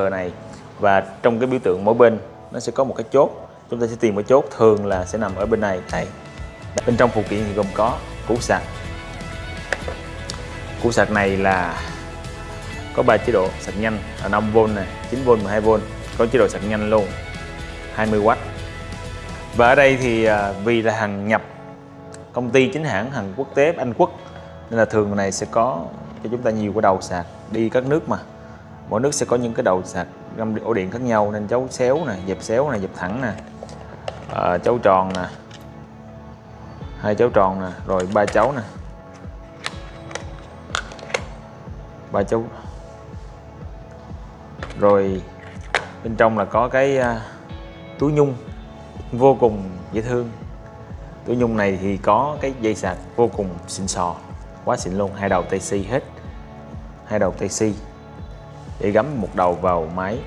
cờ này. Và trong cái biểu tượng mỗi bên, nó sẽ có một cái chốt. Chúng ta sẽ tìm cái chốt thường là sẽ nằm ở bên này. Đây. Bên trong phụ kiện thì gồm có củ sạc. Củ sạc này là có ba chế độ sạc nhanh là 5V này 9V 12V có chế độ sạc nhanh luôn 20W và ở đây thì à, vì là hàng nhập công ty chính hãng hàng quốc tế Anh Quốc, nên là thường này sẽ có cho chúng ta nhiều cái đầu sạc đi các nước mà mỗi nước sẽ có những cái đầu sạc găm ổ điện khác nhau nên cháu xéo nè dẹp xéo nè dẹp thẳng nè. À, chấu tròn nè. Hai chấu tròn nè rồi ba chấu nè. Ba chấu. Rồi bên trong là có cái uh, túi nhung vô cùng dễ thương. Túi nhung này thì có cái dây sạc vô cùng xịn sò quá xịn luôn hai đầu TC hết. Hai đầu TC để gắm một đầu vào máy.